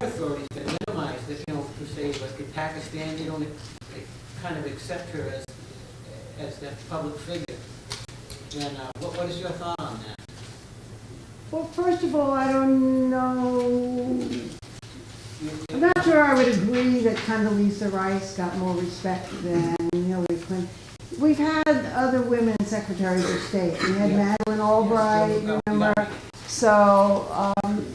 her authorities have minimized it, you know, se, like in Pakistan, they don't they kind of accept her as, as that public figure. And uh, what, what is your thought on that? Well, first of all, I don't know, I'm not sure I would agree that Condoleezza Rice got more respect than Hillary Clinton. We've had other women secretaries of state. We had Yeah. Madeleine Albright, remember? yeah. So, um,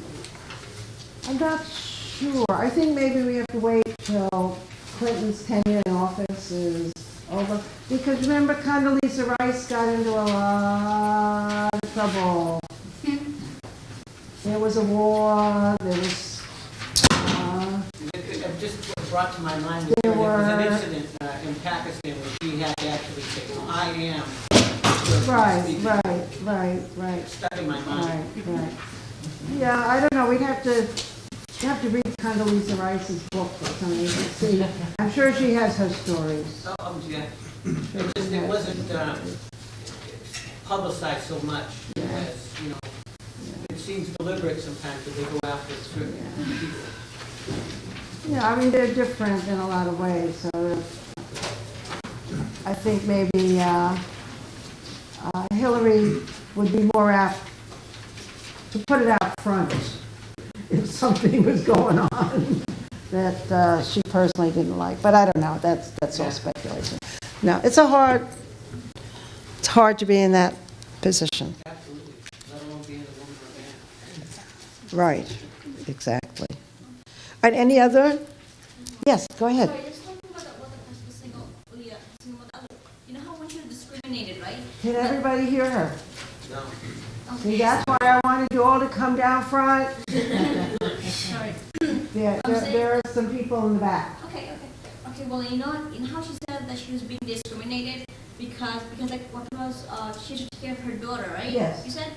I'm not sure. I think maybe we have to wait till Clinton's tenure in office is over. Because remember Condoleezza Rice got into a lot of trouble. There was a war, there was, uh, It just brought to my mind, There there was an incident uh, in Pakistan where she had to actually say, "Well, I am. right, right, right, right. Stuck in my mind. Right, right. Yeah, I don't know, we'd have to, you have to read Condoleezza Rice's book or something to see. I'm sure she has her stories. Oh, oh, yeah. It just, it wasn't uh, publicized so much as, you know, it seems deliberate sometimes that they go after certain people. Yeah, I mean, they're different in a lot of ways, so I think maybe uh, uh, Hillary would be more apt to put it out front if something was going on that uh, she personally didn't like. But I don't know, that's, that's all speculation. No, it's a hard, it's hard to be in that position. Absolutely, let alone being a woman or a man. Right, exactly. And any other? Yes, go ahead. Sorry, just talking about what the person was single, oh, yeah, single mother. You know how when she was discriminated, right? Can everybody hear her? No. See, that's why I wanted you all to come down front. Sorry. Yeah, there, there are some people in the back. Okay, okay. Okay, well, you know, in how she said that she was being discriminated because, because like what was, uh, she should take care of her daughter, right? Yes. You said,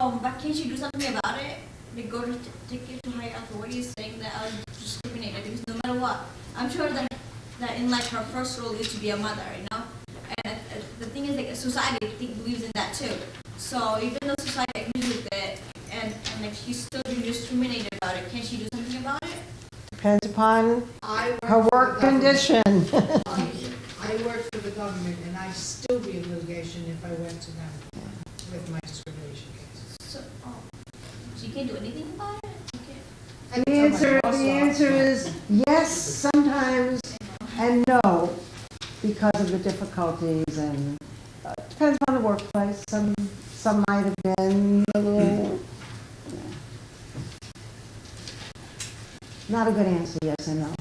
um, but can she do something about it? They go to take it to higher authorities saying that I was discriminated because no matter what, I'm sure that that in like her first role is to be a mother, you know. And uh, the thing is, like society believes in that too. So even though society agrees with it, and, and like she's still being discriminated about it, can she do something about it? Depends upon I her work work for the government. condition. I work for the government, and I'd still be in litigation if I went to them with my discrimination case. So, oh, so you can't do anything about it. Okay. I The can tell my answer, boss the off. answer is yes, sometimes, and no, because of the difficulties and, uh, depends on the workplace. Some, some might have been a little, not a good answer, yes and no.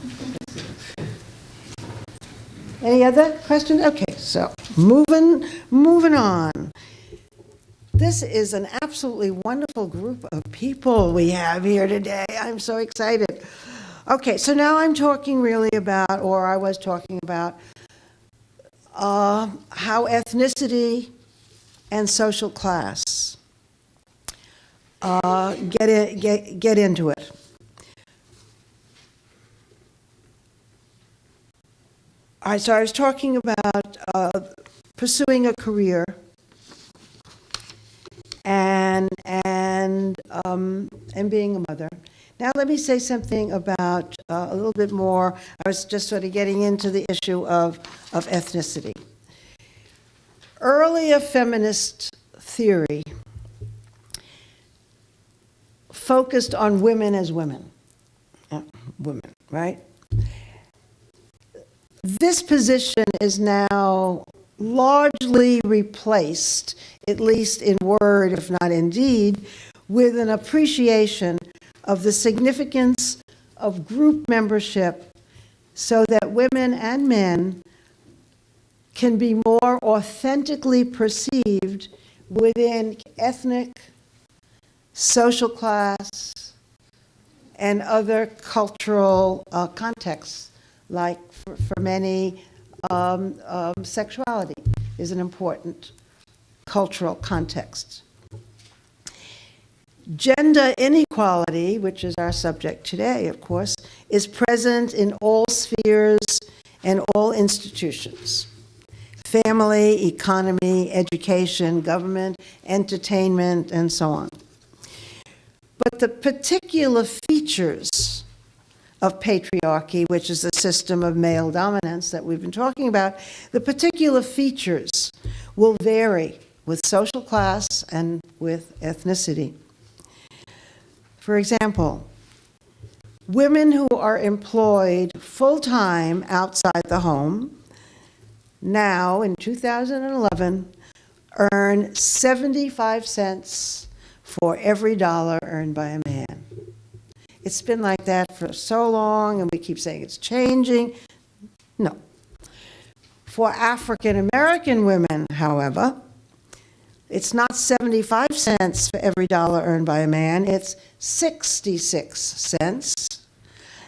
Any other questions? Okay, so, moving, moving on. This is an absolutely wonderful group of people we have here today. I'm so excited. Okay, so now I'm talking really about, or I was talking about, uh, how ethnicity and social class uh, get, in, get, get into it. So I was talking about uh, pursuing a career and and um, and being a mother. Now let me say something about uh, a little bit more. I was just sort of getting into the issue of of ethnicity. Earlier feminist theory focused on women as women, Uh, women, right? This position is now largely replaced, at least in word, if not in deed, with an appreciation of the significance of group membership so that women and men can be more authentically perceived within ethnic, social class, and other cultural uh, contexts, like for, for many, um, um, sexuality is an important cultural context. Gender inequality, which is our subject today, of course, is present in all spheres and all institutions. Family, economy, education, government, entertainment, and so on. But the particular features of patriarchy, which is the system of male dominance that we've been talking about, the particular features will vary with social class and with ethnicity. For example, women who are employed full-time outside the home now, in 2011, earn 75 cents for every dollar earned by a man. It's been like that for so long, and we keep saying it's changing. No. For African American women, however, it's not 75 cents for every dollar earned by a man, it's 66 cents.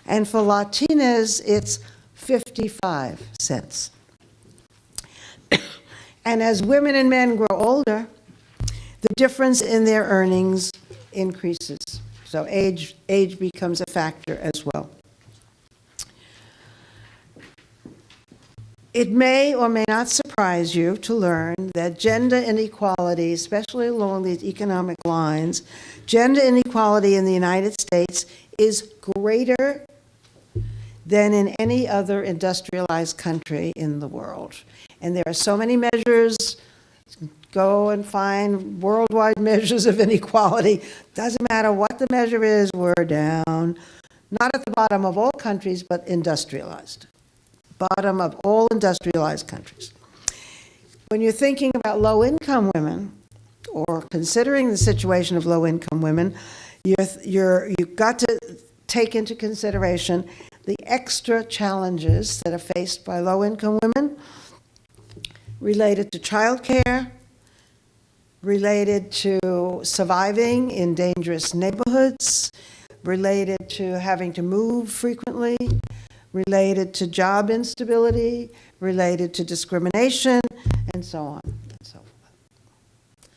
And for Latinas, it's 55 cents. And as women and men grow older, the difference in their earnings increases. So age, age becomes a factor as well. It may or may not surprise you to learn that gender inequality, especially along these economic lines, gender inequality in the United States is greater than in any other industrialized country in the world. And there are so many measures, go and find worldwide measures of inequality. Doesn't matter what the measure is, we're down. Not at the bottom of all countries, but industrialized. Bottom of all industrialized countries. When you're thinking about low-income women, or considering the situation of low-income women, you're, you're, you've got to take into consideration the extra challenges that are faced by low-income women related to childcare, related to surviving in dangerous neighborhoods, related to having to move frequently, related to job instability, related to discrimination, and so on and so forth.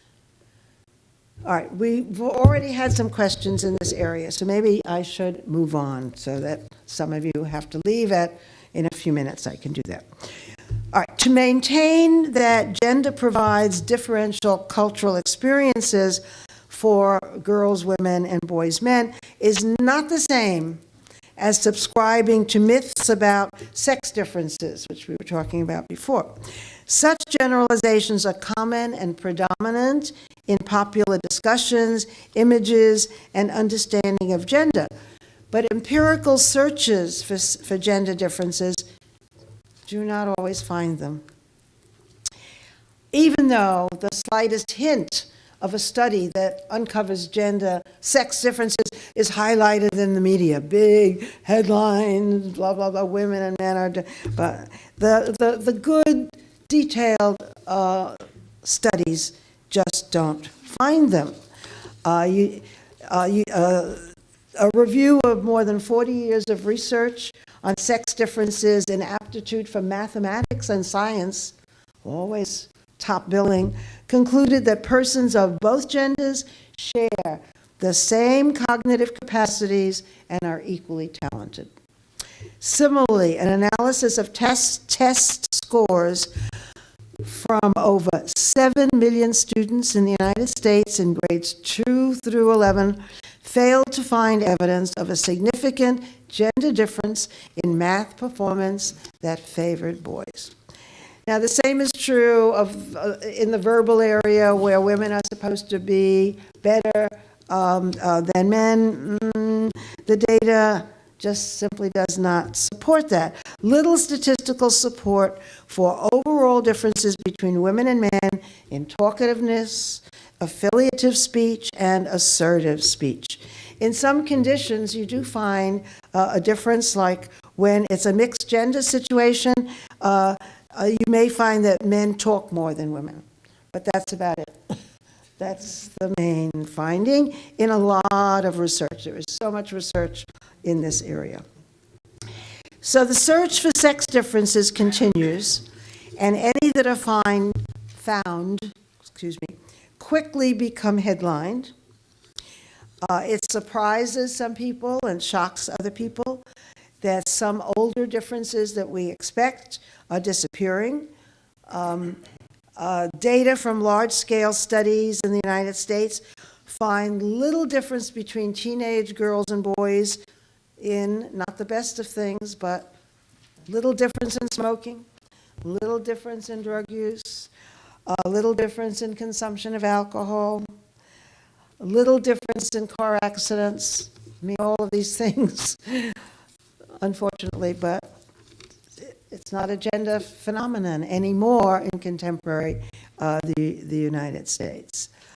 All right, we've already had some questions in this area, so maybe I should move on so that some of you have to leave at in a few minutes I can do that. All right, to maintain that gender provides differential cultural experiences for girls, women, and boys, men is not the same as subscribing to myths about sex differences, which we were talking about before. Such generalizations are common and predominant in popular discussions, images, and understanding of gender. But empirical searches for, for gender differences do not always find them. Even though the slightest hint of a study that uncovers gender, sex differences is highlighted in the media, big headlines, blah, blah, blah, women and men are, but the, the, the good, detailed uh, studies just don't find them. Uh, you, uh, you, uh, a review of more than 40 years of research on sex differences in aptitude for mathematics and science, always top billing, concluded that persons of both genders share the same cognitive capacities and are equally talented. Similarly, an analysis of test, test scores from over 7 million students in the United States in grades 2 through 11 failed to find evidence of a significant gender difference in math performance that favored boys. Now, the same is true of, uh, in the verbal area where women are supposed to be better um, uh, than men. Mm, the data just simply does not support that. Little statistical support for overall differences between women and men in talkativeness, affiliative speech, and assertive speech. In some conditions, you do find uh, a difference, like when it's a mixed gender situation, uh, uh, you may find that men talk more than women, but that's about it. That's the main finding in a lot of research. There is so much research in this area. So the search for sex differences continues, and any that are find, found, excuse me, quickly become headlined. Uh, it surprises some people and shocks other people that some older differences that we expect are disappearing. Um, uh, data from large-scale studies in the United States find little difference between teenage girls and boys in, not the best of things, but little difference in smoking, little difference in drug use, a little difference in consumption of alcohol, a little difference in car accidents. I mean, all of these things, unfortunately, but it's not a gender phenomenon anymore in contemporary uh, the, the United States.